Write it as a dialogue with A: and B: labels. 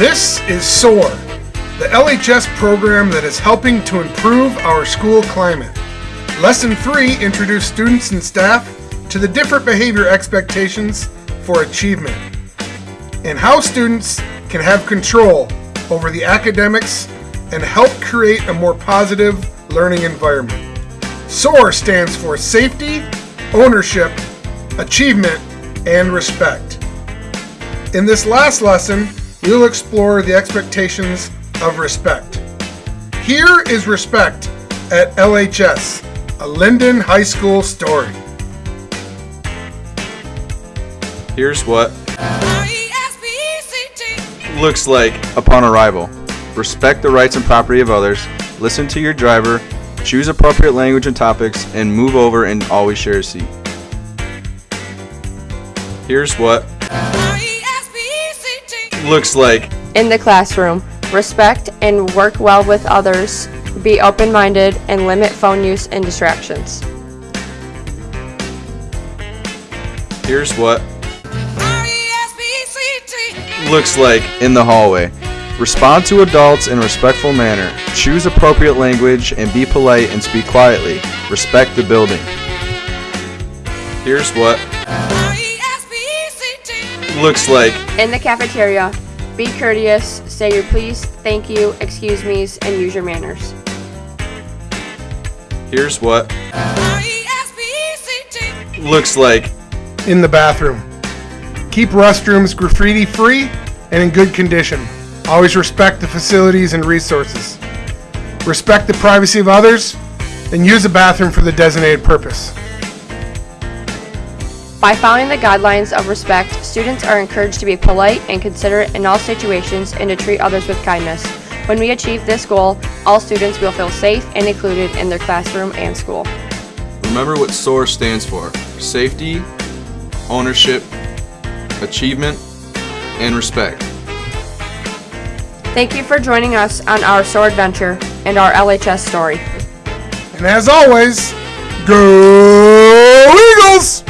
A: is SOAR, the LHS program that is helping to improve our school climate. Lesson 3 introduced students and staff to the different behavior expectations for achievement and how students can have control over the academics and help create a more positive learning environment. SOAR stands for Safety, Ownership, Achievement, and Respect. In this last lesson, we will explore the expectations of respect. Here is respect at LHS, a Linden High School story.
B: Here's what looks like upon arrival. Respect the rights and property of others, listen to your driver, choose appropriate language and topics, and move over and always share a seat. Here's what looks like
C: in the classroom. Respect and work well with others. Be open minded and limit phone use and distractions.
B: Here's what looks like in the hallway. Respond to adults in a respectful manner. Choose appropriate language and be polite and speak quietly. Respect the building. Here's what looks like
C: in the cafeteria. Be courteous, say your please, thank you, excuse me's, and use your manners.
B: Here's what looks like
A: in the bathroom. Keep restrooms graffiti free and in good condition. Always respect the facilities and resources. Respect the privacy of others and use the bathroom for the designated purpose.
C: By following the guidelines of respect, students are encouraged to be polite and considerate in all situations and to treat others with kindness. When we achieve this goal, all students will feel safe and included in their classroom and school.
B: Remember what SOAR stands for safety, ownership, achievement, and respect.
C: Thank you for joining us on our SOAR adventure and our LHS story.
A: And as always, go Eagles!